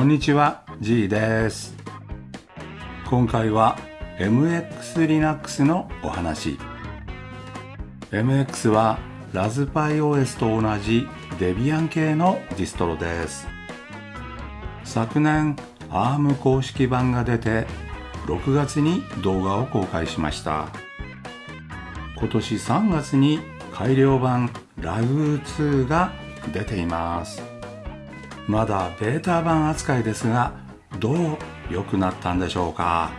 こんにちは G です。今回は MX Linux のお話。MX はラズパイ OS と同じデビアン系のディストロです。昨年 ARM 公式版が出て6月に動画を公開しました。今年3月に改良版ラグ2が出ています。まだベータ版扱いですがどう良くなったんでしょうか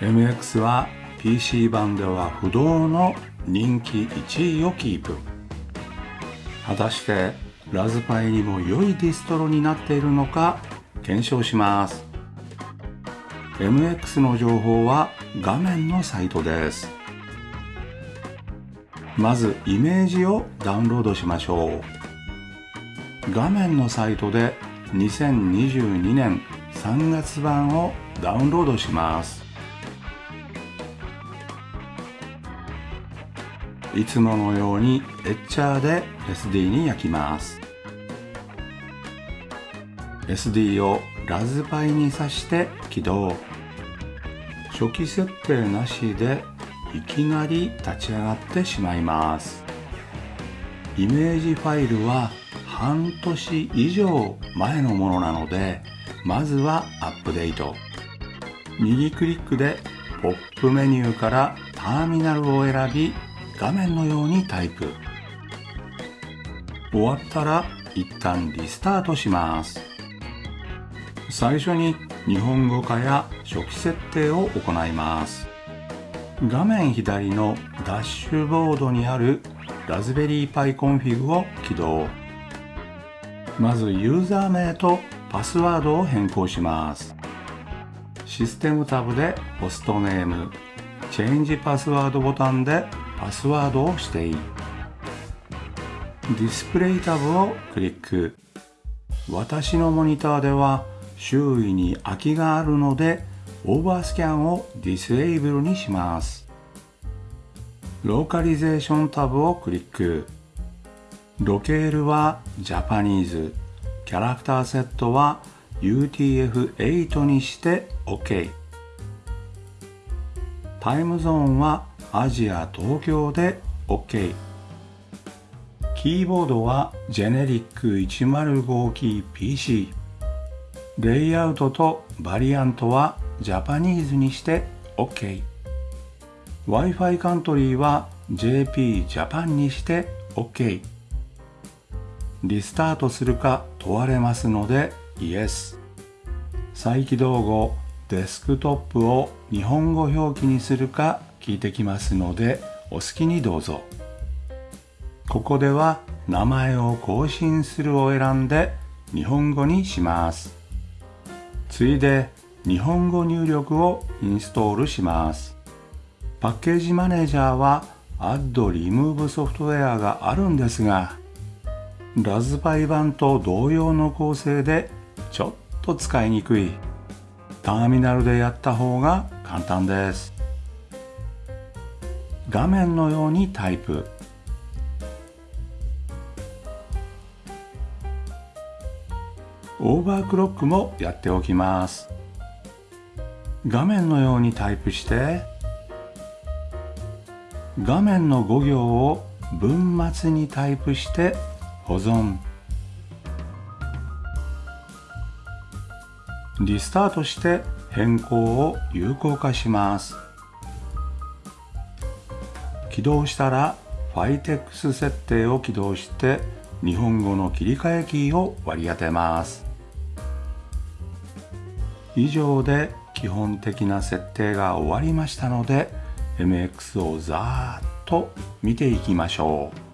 ？MX は PC 版では不動の人気1位をキープ。果たしてラズパイにも良いディストロになっているのか検証します。MX の情報は画面のサイトです。まずイメージをダウンロードしましょう。画面のサイトで2022年3月版をダウンロードします。いつものようにエッチャーで SD に焼きます。SD をラズパイに挿して起動。初期設定なしでいきなり立ち上がってしまいます。イメージファイルは半年以上前のものなのでまずはアップデート。右クリックでポップメニューからターミナルを選び画面のようにタイプ。終わったら一旦リスタートします。最初に日本語化や初期設定を行います。画面左のダッシュボードにあるラズベリーパイコンフィグを起動。まずユーザー名とパスワードを変更します。システムタブで hostname、change password ボタンでパスワードを指定ディスプレイタブをクリック。私のモニターでは周囲に空きがあるのでオーバースキャンをディスエイブルにします。ローカリゼーションタブをクリック。ロケールはジャパニーズキャラクターセットは UTF-8 にして OK タイムゾーンはアジア東京で OK キーボードはジェネリック105キー PC レイアウトとバリアントはジャパニーズにして OK Wi-Fi カントリーは JP ジャパンにして OK リスタートするか問われますので Yes 再起動後デスクトップを日本語表記にするか聞いてきますのでお好きにどうぞ。ここでは名前を更新するを選んで日本語にします。ついで日本語入力をインストールします。パッケージマネージャーは Add Remove ソフトウェアがあるんですがラズパイ版と同様の構成でちょっと使いにくいターミナルでやった方が簡単です。画面のようにタイプ。オーバークロックもやっておきます。画面のようにタイプして画面の5行を文末にタイプして保存。リスタートして変更を有効化します。起動したら Fitex 設定を起動して日本語の切り替えキーを割り当てます。以上で基本的な設定が終わりましたので MX をざーっと見ていきましょう。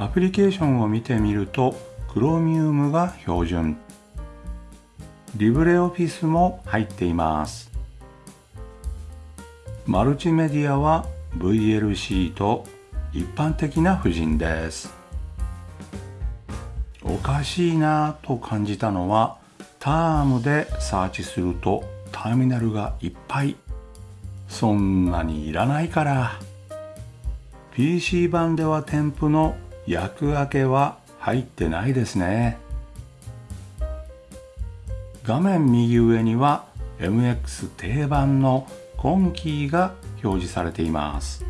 アプリケーションを見てみると Chromium が標準。LibreOffice も入っています。マルチメディアは VLC と一般的な布陣です。おかしいなと感じたのはタームでサーチするとターミナルがいっぱい。そんなにいらないから。PC 版では添付の役開けは入ってないですね。画面右上には MX 定番の今キーが表示されています。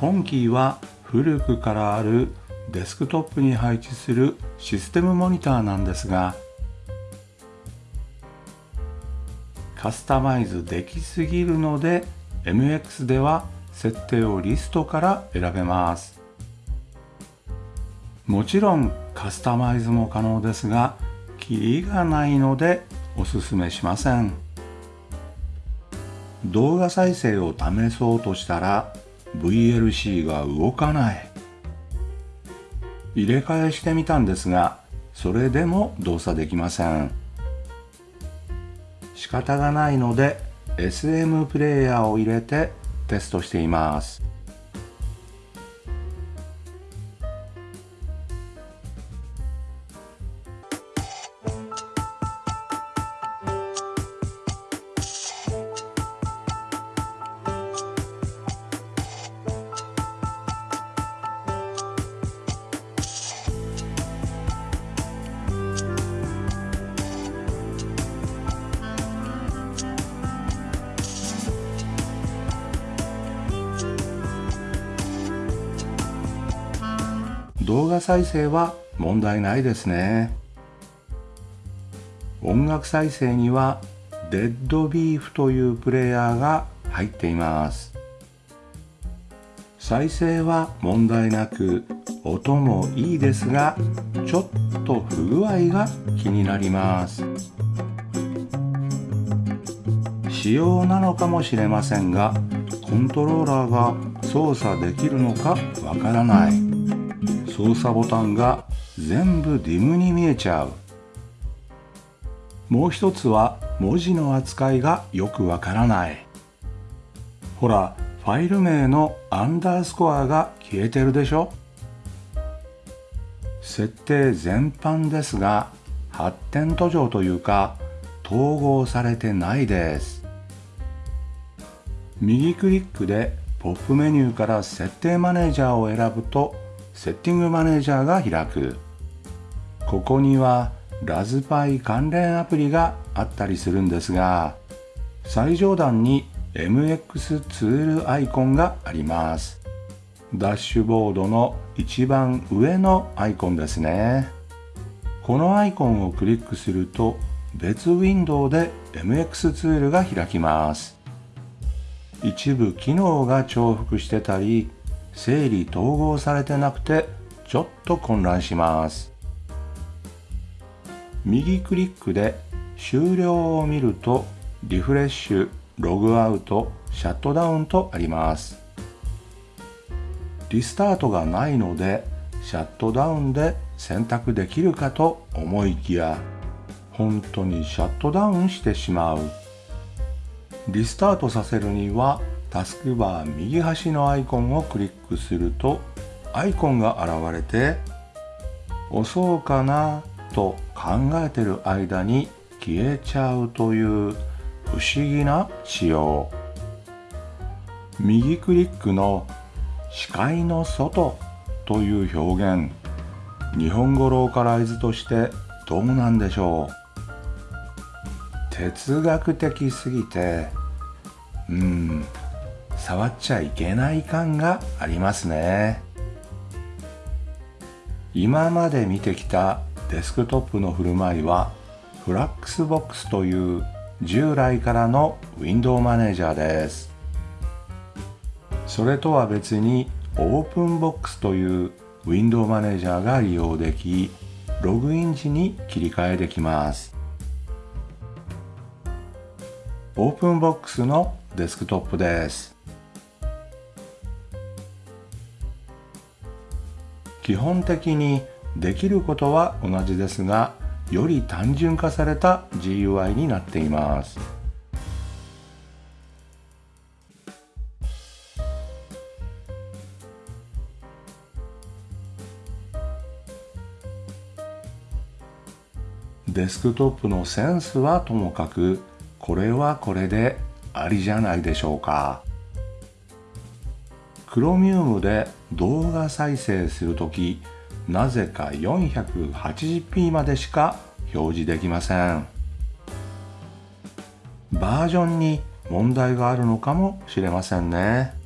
今キーは古くからあるデスクトップに配置するシステムモニターなんですがカスタマイズできすぎるので MX では設定をリストから選べます。もちろんカスタマイズも可能ですがキリがないのでおすすめしません。動画再生を試そうとしたら VLC が動かない。入れ替えしてみたんですがそれでも動作できません。仕方がないので SM プレイヤーを入れてテストしています。動画再生は問題ないですね。音楽再生にはデッドビーフというプレイヤーが入っています。再生は問題なく音もいいですがちょっと不具合が気になります。仕様なのかもしれませんがコントローラーが操作できるのかわからない。操作ボタンが全部ディムに見えちゃう。もう一つは文字の扱いがよくわからない。ほらファイル名のアンダースコアが消えてるでしょ？設定全般ですが発展途上というか統合されてないです。右クリックでポップメニューから設定マネージャーを選ぶとセッティングマネージャーが開く。ここにはラズパイ関連アプリがあったりするんですが最上段に MX ツールアイコンがあります。ダッシュボードの一番上のアイコンですね。このアイコンをクリックすると別ウィンドウで MX ツールが開きます。一部機能が重複してたり整理統合されてなくてちょっと混乱します。右クリックで終了を見るとリフレッシュログアウトシャットダウンとあります。リスタートがないのでシャットダウンで選択できるかと思いきや本当にシャットダウンしてしまう。リスタートさせるにはタスクバー右端のアイコンをクリックするとアイコンが現れて押そうかなと考えてる間に消えちゃうという不思議な仕様。右クリックの視界の外という表現。日本語ローカライズとしてどうなんでしょう。哲学的すぎてうん。触っちゃいけない感がありますね。今まで見てきたデスクトップの振る舞いはフラックスボックスという従来からのウィンドウマネージャーです。それとは別にオープンボックスというウィンドウマネージャーが利用できログイン時に切り替えできます。オープンボックスのデスクトップです。基本的にできることは同じですがより単純化された GUI になっています。デスクトップのセンスはともかくこれはこれでありじゃないでしょうか。クロミウムで動画再生するときなぜか 480p までしか表示できません。バージョンに問題があるのかもしれませんね。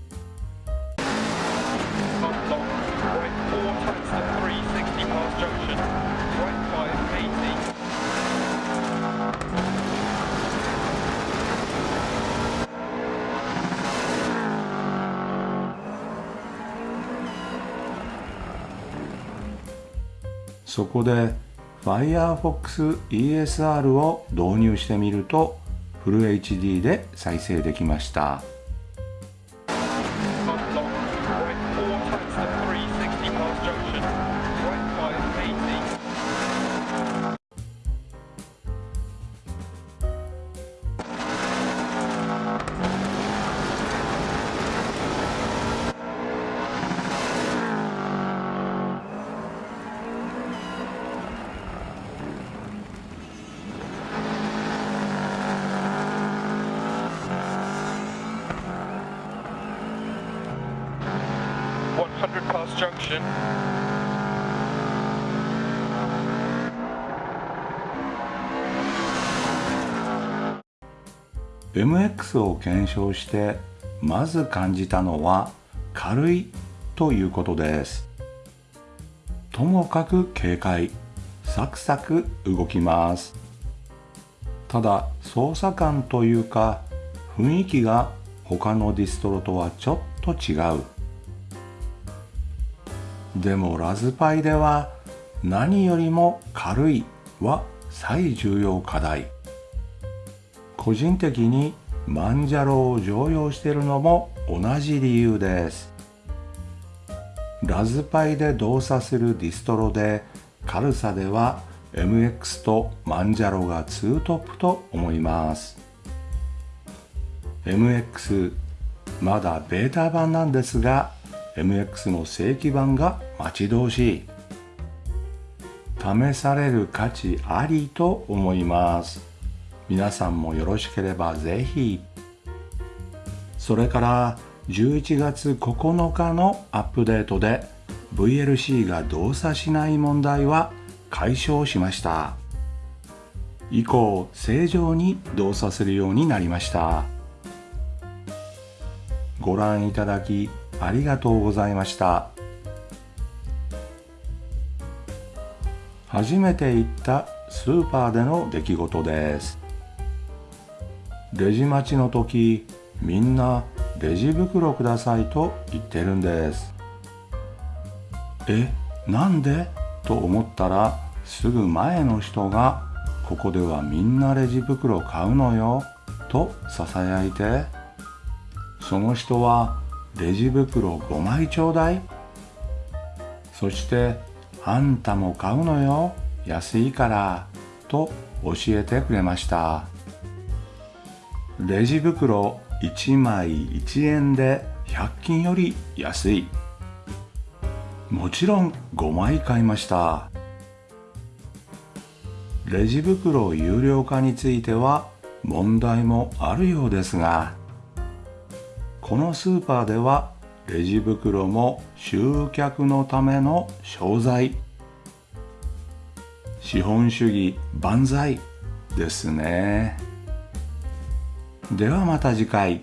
そこで Firefox ESR を導入してみるとフル HD で再生できました。Junction. MX を検証してまず感じたのは軽いということです。ともかく軽快サクサク動きます。ただ操作感というか雰囲気が他のディストロとはちょっと違う。でもラズパイでは何よりも軽いは最重要課題。個人的にマンジャロを常用しているのも同じ理由です。ラズパイで動作するディストロで軽さでは MX とマンジャロが2トップと思います。MX まだベータ版なんですが MX の正規版が待ち遠しい。試される価値ありと思います。皆さんもよろしければぜひ。それから11月9日のアップデートで VLC が動作しない問題は解消しました。以降正常に動作するようになりました。ご覧いただきありがとうございました。初めて行ったスーパーでの出来事です。レジ待ちの時みんなレジ袋くださいと言ってるんです。えなんで？と思ったらすぐ前の人がここではみんなレジ袋買うのよとささやいて。その人はレジ袋5枚ちょうだい。そしてあんたも買うのよ。安いからと教えてくれました。レジ袋1枚1円で100均より安い。もちろん5枚買いました。レジ袋有料化については問題もあるようですがこのスーパーではレジ袋も集客のための商材。資本主義万歳ですね。ではまた次回。